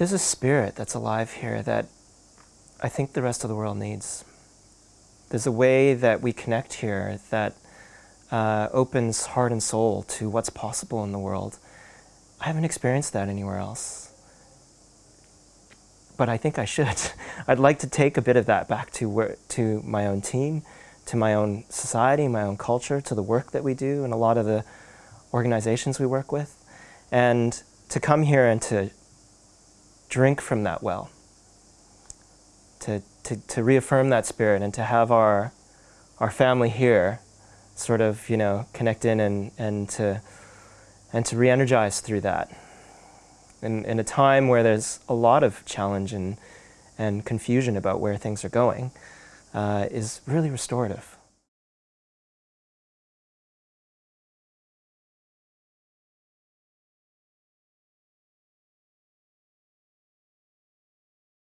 there's a spirit that's alive here that I think the rest of the world needs. There's a way that we connect here that uh, opens heart and soul to what's possible in the world. I haven't experienced that anywhere else. But I think I should. I'd like to take a bit of that back to, where, to my own team, to my own society, my own culture, to the work that we do and a lot of the organizations we work with. And to come here and to drink from that well, to, to, to reaffirm that spirit and to have our, our family here sort of, you know, connect in and, and to, and to re-energize through that. In, in a time where there's a lot of challenge and, and confusion about where things are going, uh, is really restorative.